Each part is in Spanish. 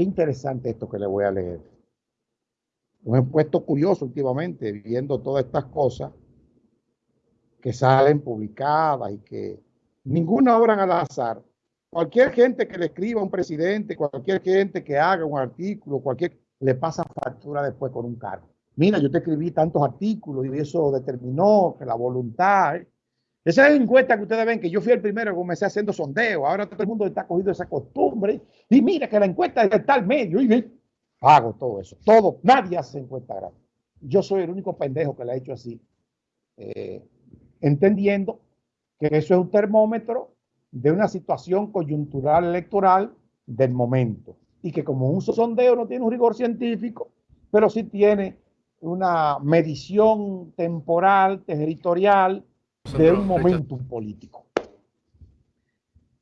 qué interesante esto que le voy a leer. Me he puesto curioso últimamente viendo todas estas cosas que salen publicadas y que ninguna obra al azar. Cualquier gente que le escriba a un presidente, cualquier gente que haga un artículo, cualquier le pasa factura después con un cargo. Mira, yo te escribí tantos artículos y eso determinó que la voluntad. Esa encuesta que ustedes ven que yo fui el primero que comencé haciendo sondeo. Ahora todo el mundo está cogido esa costumbre. Y mira que la encuesta es de tal medio. Y hago todo eso. Todo. Nadie hace encuesta grande. Yo soy el único pendejo que la ha hecho así. Eh, entendiendo que eso es un termómetro de una situación coyuntural electoral del momento. Y que como un sondeo no tiene un rigor científico, pero sí tiene una medición temporal, territorial, de un momento político.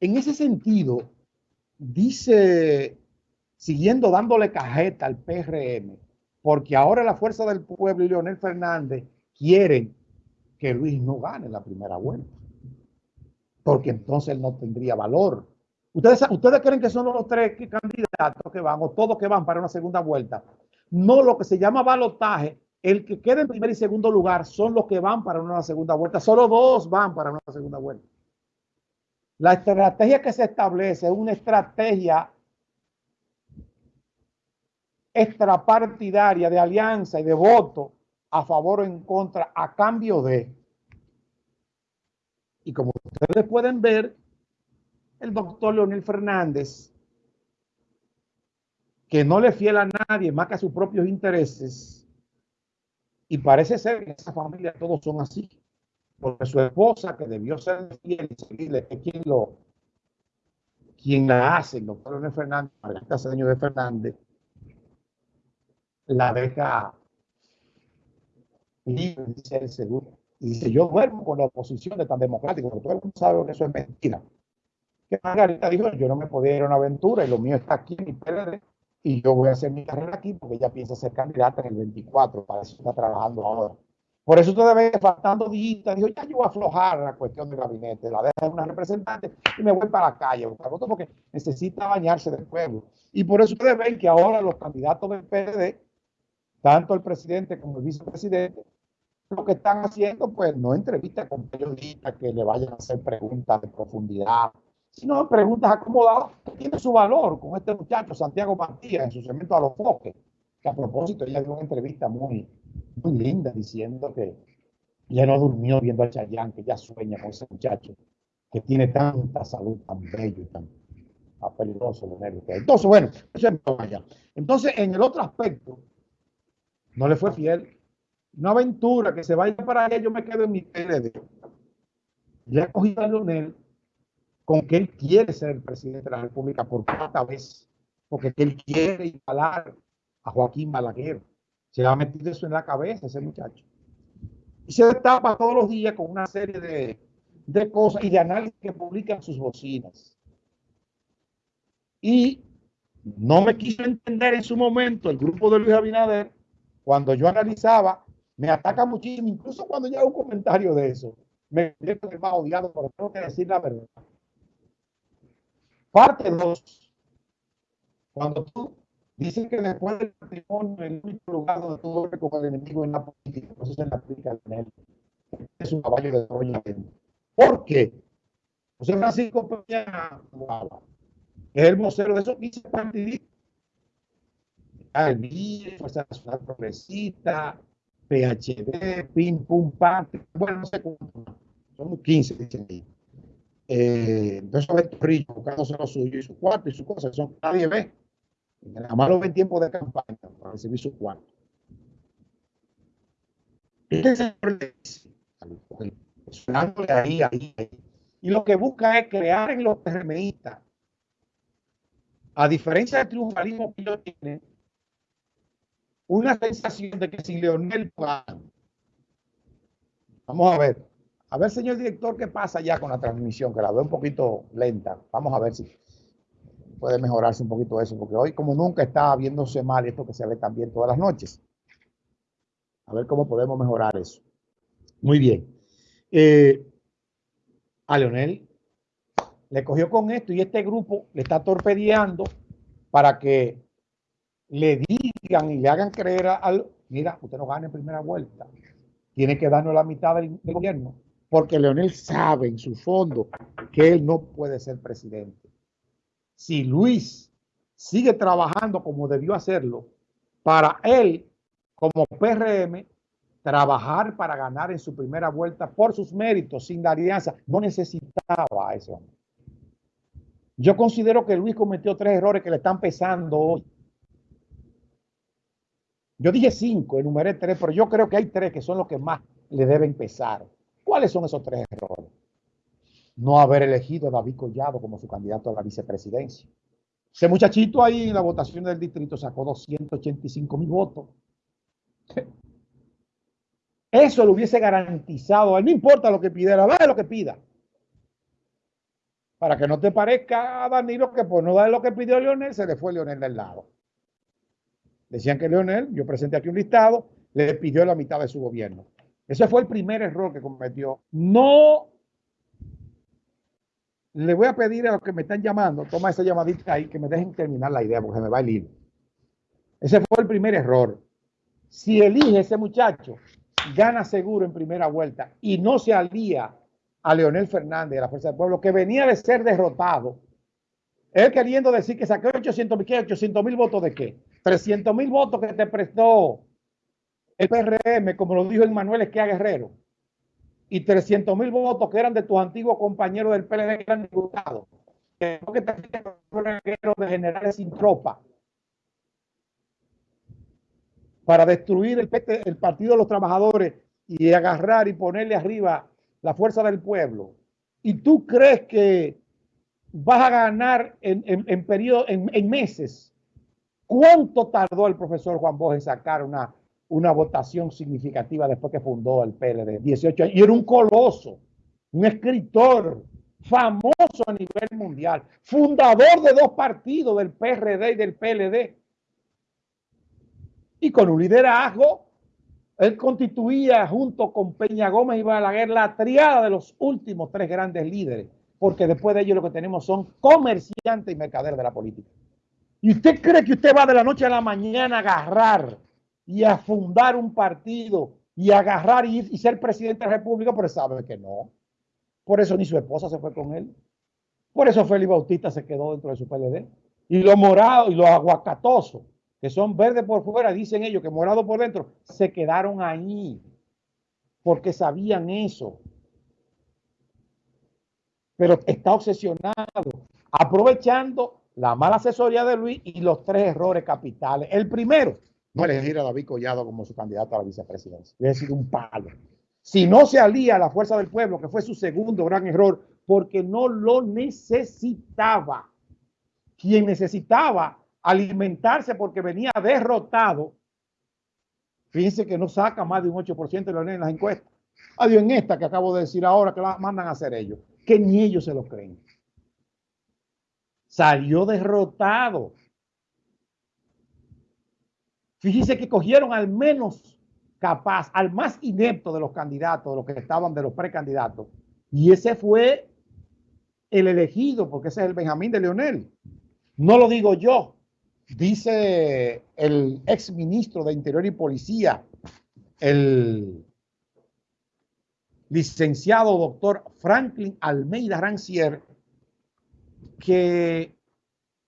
En ese sentido, dice, siguiendo dándole cajeta al PRM, porque ahora la Fuerza del Pueblo y Leonel Fernández quieren que Luis no gane la primera vuelta, porque entonces él no tendría valor. ¿Ustedes, ¿Ustedes creen que son los tres candidatos que van o todos que van para una segunda vuelta? No, lo que se llama balotaje, el que queda en primer y segundo lugar son los que van para una segunda vuelta. Solo dos van para una segunda vuelta. La estrategia que se establece es una estrategia extrapartidaria de alianza y de voto a favor o en contra a cambio de. Y como ustedes pueden ver, el doctor Leonel Fernández que no le fiel a nadie más que a sus propios intereses. Y parece ser que en esa familia todos son así. Porque su esposa, que debió ser fiel y seguirle, es quien, lo, quien la hace, el doctor Leonel Fernández, Margarita Cedeño de Fernández, la deja libre, dice el seguro. Y dice, yo duermo con la oposición de tan democrático, porque todo el mundo sabe que eso es mentira. Que Margarita dijo, yo no me podía ir a una aventura y lo mío está aquí en mi PLD y yo voy a hacer mi carrera aquí porque ella piensa ser candidata en el 24, para eso está trabajando ahora. Por eso usted debe faltando días, dijo, ya yo voy a aflojar la cuestión del gabinete, la dejo en una representante y me voy para la calle, porque necesita bañarse del pueblo. Y por eso ustedes ven que ahora los candidatos del PRD, tanto el presidente como el vicepresidente, lo que están haciendo, pues no entrevistas con periodistas que le vayan a hacer preguntas de profundidad, sino preguntas acomodadas que tiene su valor con este muchacho, Santiago Matías, en su segmento a los foques, que a propósito ella dio una entrevista muy, muy linda diciendo que ya no durmió viendo a Chayán, que ya sueña con ese muchacho, que tiene tanta salud, tan bello y tan, peligroso. Entonces, bueno, eso es allá. Entonces, en el otro aspecto, no le fue fiel. Una aventura que se vaya para allá, yo me quedo en mi PLD. Le ha cogido a Leonel con que él quiere ser el presidente de la República por cuarta vez, porque él quiere instalar a Joaquín Balaguer. Se le ha metido eso en la cabeza ese muchacho. Y se destapa todos los días con una serie de, de cosas y de análisis que publican sus bocinas. Y no me quiso entender en su momento el grupo de Luis Abinader, cuando yo analizaba, me ataca muchísimo, incluso cuando llega un comentario de eso, me siento más odiado, pero tengo que decir la verdad. Parte 2. Cuando tú dices que después del matrimonio, el único lugar donde tú duermes con el enemigo en la política, eso es la política de él. Es un caballo de Troya. ¿Por qué? José Francisco Peña es el vocero de esos 15 partidistas. MIE, Fuerza Nacional Progresista, PHD, PIN, PUM, PAN, bueno, no sé cuántos. Son 15, dicen ahí eh, entonces estos ricos buscándose lo suyo y su cuarto y su cosa, son nadie ve. Nada más lo ven tiempo de campaña para recibir su cuarto. Este ahí, ahí, ahí. Y lo que busca es crear en los PRMistas, a diferencia del triunfalismo que ellos tienen, una sensación de que si Leonel Vamos a ver, a ver, señor director, ¿qué pasa ya con la transmisión? Que la veo un poquito lenta. Vamos a ver si puede mejorarse un poquito eso, porque hoy como nunca está viéndose mal esto que se ve también todas las noches. A ver cómo podemos mejorar eso. Muy bien. Eh, a Leonel le cogió con esto y este grupo le está torpedeando para que le digan y le hagan creer al, mira, usted no gana en primera vuelta, tiene que darnos la mitad del, del gobierno, porque Leonel sabe en su fondo que él no puede ser presidente. Si Luis sigue trabajando como debió hacerlo, para él, como PRM, trabajar para ganar en su primera vuelta por sus méritos, sin la alianza, no necesitaba a. Yo considero que Luis cometió tres errores que le están pesando hoy. Yo dije cinco, enumeré tres, pero yo creo que hay tres que son los que más le deben pesar. ¿Cuáles son esos tres errores? No haber elegido a David Collado como su candidato a la vicepresidencia. Ese muchachito ahí en la votación del distrito sacó 285 mil votos. Eso lo hubiese garantizado. A él no importa lo que pidiera, da lo que pida. Para que no te parezca a Danilo que por no dar lo que pidió Leonel, se le fue Leonel del lado. Decían que Leonel, yo presenté aquí un listado, le pidió la mitad de su gobierno. Ese fue el primer error que cometió. No le voy a pedir a los que me están llamando, toma esa llamadita ahí, que me dejen terminar la idea, porque me va el hilo. Ese fue el primer error. Si elige ese muchacho, gana seguro en primera vuelta y no se alía a Leonel Fernández de la Fuerza del Pueblo, que venía de ser derrotado. Él queriendo decir que sacó 800 mil, 800 mil votos de qué? 300 mil votos que te prestó el PRM, como lo dijo el Manuel Esquia Guerrero y 300 mil votos que eran de tus antiguos compañeros del PLD que eran diputados. Que de generales sin tropa. Para destruir el, el Partido de los Trabajadores y agarrar y ponerle arriba la fuerza del pueblo. Y tú crees que vas a ganar en, en, periodo, en, en meses. ¿Cuánto tardó el profesor Juan Bosch en sacar una una votación significativa después que fundó el PLD, 18 años, y era un coloso, un escritor famoso a nivel mundial, fundador de dos partidos, del PRD y del PLD. Y con un liderazgo, él constituía junto con Peña Gómez y Balaguer la triada de los últimos tres grandes líderes, porque después de ellos lo que tenemos son comerciantes y mercaderes de la política. ¿Y usted cree que usted va de la noche a la mañana a agarrar y a fundar un partido y agarrar y, y ser presidente de la República, pero sabe que no. Por eso ni su esposa se fue con él. Por eso Félix Bautista se quedó dentro de su PLD. Y los morados y los aguacatosos, que son verdes por fuera, dicen ellos que morados por dentro, se quedaron ahí. Porque sabían eso. Pero está obsesionado, aprovechando la mala asesoría de Luis y los tres errores capitales. El primero, no elegir a David Collado como su candidato a la vicepresidencia. Hubiera sido un palo. Si no se alía a la fuerza del pueblo, que fue su segundo gran error, porque no lo necesitaba. Quien necesitaba alimentarse porque venía derrotado, fíjense que no saca más de un 8% de en las encuestas. Adiós en esta que acabo de decir ahora que la mandan a hacer ellos, que ni ellos se lo creen. Salió derrotado. Fíjese que cogieron al menos capaz, al más inepto de los candidatos, de los que estaban de los precandidatos. Y ese fue el elegido, porque ese es el Benjamín de Leonel. No lo digo yo, dice el ex ministro de Interior y Policía, el licenciado doctor Franklin Almeida Rancier, que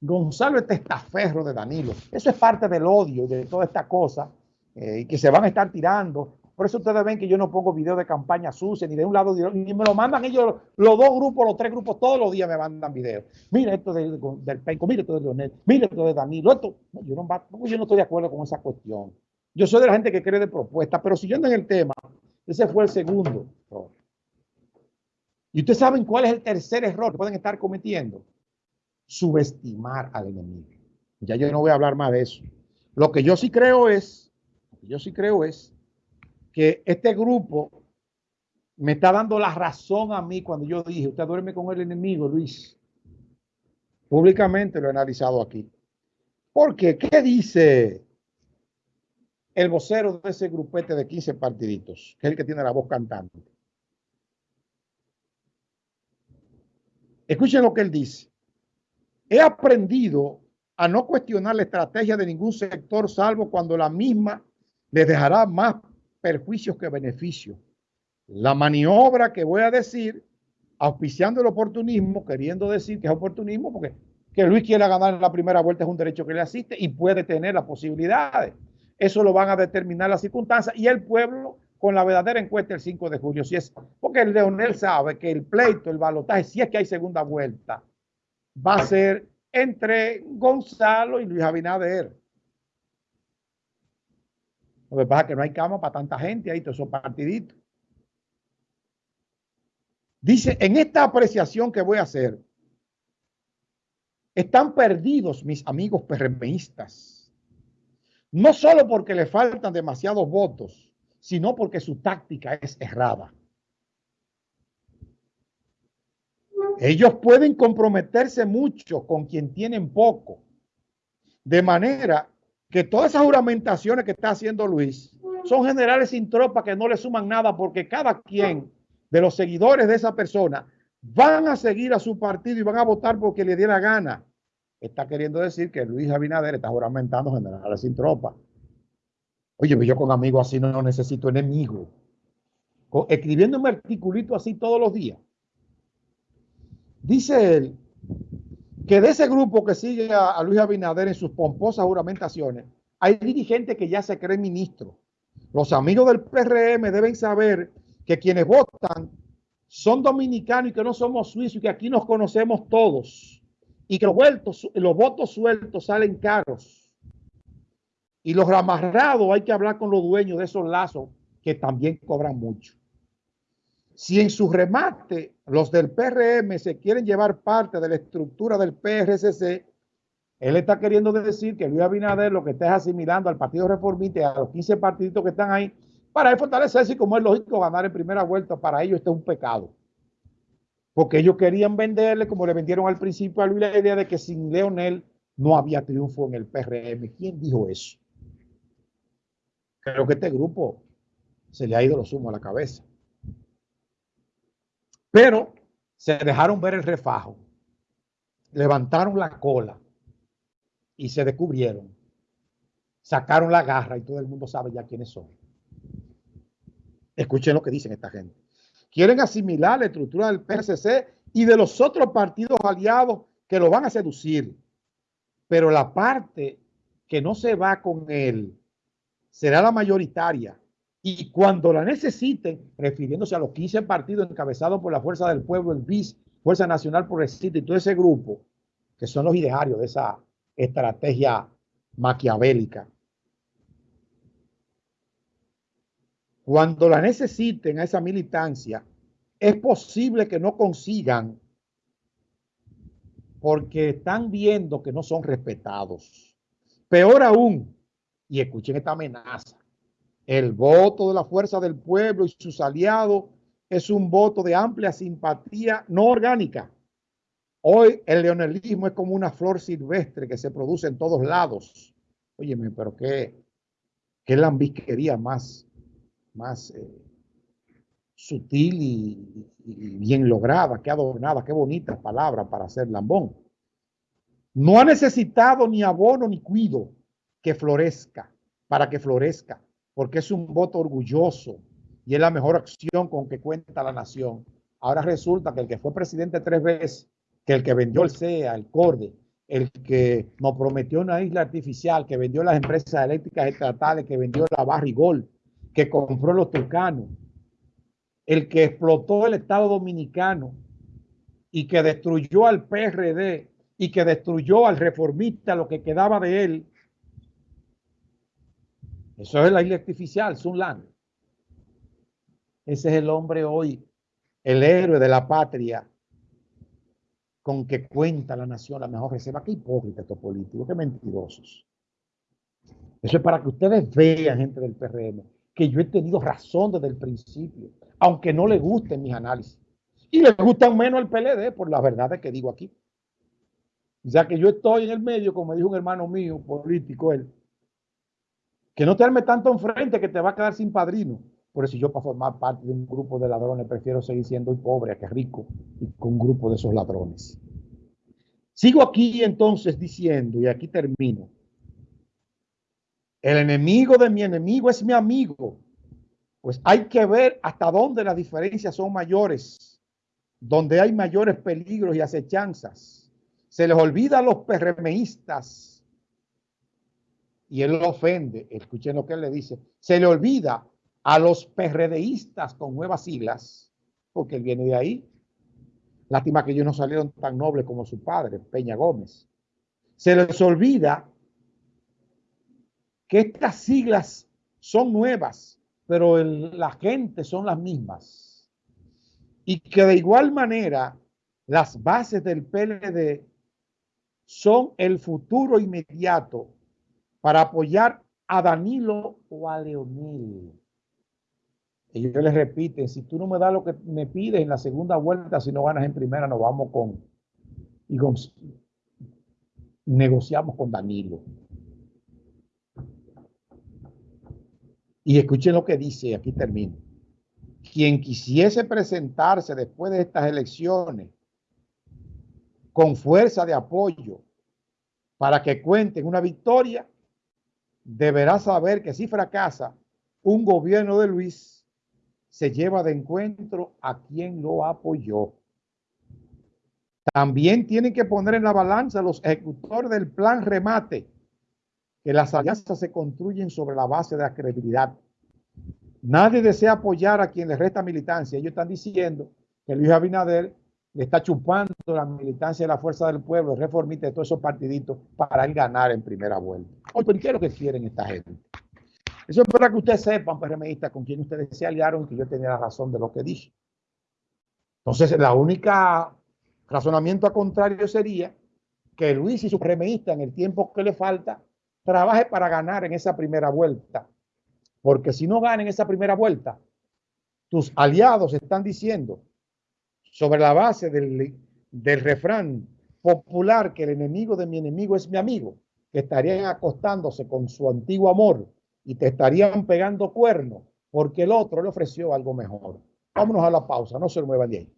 Gonzalo es testaferro de Danilo. Eso es parte del odio de toda esta cosa eh, que se van a estar tirando. Por eso ustedes ven que yo no pongo videos de campaña sucia ni de un lado ni me lo mandan ellos, los dos grupos, los tres grupos, todos los días me mandan videos. Mira esto del, del Penco, mira esto de Leonel, mira esto de Danilo. Esto, yo, no, yo estoy de acuerdo con esa cuestión. Yo soy de la gente que cree de propuesta, pero siguiendo en el tema, ese fue el segundo Y ustedes saben cuál es el tercer error que pueden estar cometiendo subestimar al enemigo. Ya yo no voy a hablar más de eso. Lo que yo sí creo es, yo sí creo es que este grupo me está dando la razón a mí cuando yo dije, usted duerme con el enemigo, Luis. Públicamente lo he analizado aquí. Porque, ¿qué dice el vocero de ese grupete de 15 partiditos? Que es el que tiene la voz cantante. Escuchen lo que él dice he aprendido a no cuestionar la estrategia de ningún sector, salvo cuando la misma les dejará más perjuicios que beneficios. La maniobra que voy a decir, auspiciando el oportunismo, queriendo decir que es oportunismo, porque que Luis quiera ganar en la primera vuelta es un derecho que le asiste y puede tener las posibilidades. Eso lo van a determinar las circunstancias y el pueblo con la verdadera encuesta el 5 de julio. Si es, porque el Leonel sabe que el pleito, el balotaje, si es que hay segunda vuelta, va a ser entre Gonzalo y Luis Abinader. Lo que pasa es que no hay cama para tanta gente ahí, todos esos partiditos. Dice, en esta apreciación que voy a hacer, están perdidos mis amigos PRMistas. No solo porque le faltan demasiados votos, sino porque su táctica es errada. Ellos pueden comprometerse mucho con quien tienen poco. De manera que todas esas juramentaciones que está haciendo Luis son generales sin tropa que no le suman nada porque cada quien de los seguidores de esa persona van a seguir a su partido y van a votar porque le diera gana. Está queriendo decir que Luis Abinader está juramentando generales sin tropa. Oye, yo con amigos así no necesito enemigos. Escribiendo un articulito así todos los días. Dice él que de ese grupo que sigue a, Luis Abinader en sus pomposas juramentaciones, hay dirigentes que ya se creen ministros. Los amigos del PRM deben saber que quienes votan son dominicanos y que no somos suizos y que aquí nos conocemos todos y que los, los votos sueltos salen caros. Y los amarrados hay que hablar con los dueños de esos lazos que también cobran mucho. Si en su remate los del PRM se quieren llevar parte de la estructura del PRCC, él está queriendo decir que Luis Abinader lo que está es asimilando al Partido Reformista y a los 15 partidos que están ahí para fortalecerse y como es lógico ganar en primera vuelta, para ellos esto es un pecado. Porque ellos querían venderle, como le vendieron al principio a Luis, la idea de que sin Leonel no había triunfo en el PRM. ¿Quién dijo eso? Creo que este grupo se le ha ido lo sumo a la cabeza. Pero se dejaron ver el refajo, levantaron la cola y se descubrieron. Sacaron la garra y todo el mundo sabe ya quiénes son. Escuchen lo que dicen esta gente. Quieren asimilar la estructura del PSC y de los otros partidos aliados que lo van a seducir. Pero la parte que no se va con él será la mayoritaria y cuando la necesiten, refiriéndose a los 15 partidos encabezados por la Fuerza del Pueblo, el BIS, Fuerza Nacional Progresista y todo ese grupo, que son los idearios de esa estrategia maquiavélica. Cuando la necesiten a esa militancia, es posible que no consigan porque están viendo que no son respetados. Peor aún, y escuchen esta amenaza, el voto de la fuerza del pueblo y sus aliados es un voto de amplia simpatía no orgánica. Hoy el leonelismo es como una flor silvestre que se produce en todos lados. Óyeme, pero qué, qué lambisquería más, más eh, sutil y, y, bien lograda, qué adornada, qué bonita palabra para hacer lambón. No ha necesitado ni abono ni cuido que florezca, para que florezca porque es un voto orgulloso y es la mejor acción con que cuenta la nación. Ahora resulta que el que fue presidente tres veces, que el que vendió el CEA, el CORDE, el que nos prometió una isla artificial, que vendió las empresas eléctricas estatales, que vendió la Barrigol, que compró los turcanos, el que explotó el Estado Dominicano y que destruyó al PRD y que destruyó al reformista, lo que quedaba de él, eso es la isla artificial, Sunland. Ese es el hombre hoy, el héroe de la patria, con que cuenta la nación la mejor reserva. Qué hipócrita estos políticos, qué mentirosos. Eso es para que ustedes vean, gente del PRM, que yo he tenido razón desde el principio, aunque no les gusten mis análisis. Y les gustan menos el PLD por las verdades que digo aquí. Sea que yo estoy en el medio, como dijo un hermano mío político, él, que no te arme tanto enfrente que te va a quedar sin padrino. Por eso yo para formar parte de un grupo de ladrones prefiero seguir siendo pobre que rico y con un grupo de esos ladrones. Sigo aquí entonces diciendo, y aquí termino. El enemigo de mi enemigo es mi amigo. Pues hay que ver hasta dónde las diferencias son mayores, donde hay mayores peligros y acechanzas. Se les olvida a los PRMistas y él lo ofende. Escuchen lo que él le dice. Se le olvida a los PRDistas con nuevas siglas, porque él viene de ahí. Lástima que ellos no salieron tan nobles como su padre, Peña Gómez. Se les olvida que estas siglas son nuevas, pero la gente son las mismas. Y que de igual manera las bases del PLD son el futuro inmediato para apoyar a Danilo o a Leonel. Ellos les repiten, si tú no me das lo que me pides en la segunda vuelta, si no ganas en primera, nos vamos con, y negociamos con Danilo. Y escuchen lo que dice, aquí termino. Quien quisiese presentarse después de estas elecciones con fuerza de apoyo para que cuenten una victoria, deberá saber que si fracasa un gobierno de Luis, se lleva de encuentro a quien lo apoyó. También tienen que poner en la balanza los ejecutores del plan remate que las alianzas se construyen sobre la base de la credibilidad. Nadie desea apoyar a quien le resta militancia. Ellos están diciendo que Luis Abinader está chupando la militancia de la fuerza del pueblo, reformista de todos esos partiditos para él ganar en primera vuelta. Oye, ¿qué es lo que quieren esta gente? Eso es para que ustedes sepan, PRMistas, con quién ustedes se aliaron, que yo tenía la razón de lo que dije. Entonces, la única razonamiento a contrario sería que Luis y su PRMistas, en el tiempo que le falta, trabaje para ganar en esa primera vuelta. Porque si no ganan esa primera vuelta, tus aliados están diciendo, sobre la base del, del refrán popular, que el enemigo de mi enemigo es mi amigo, que estarían acostándose con su antiguo amor y te estarían pegando cuernos porque el otro le ofreció algo mejor. Vámonos a la pausa, no se muevan de ahí.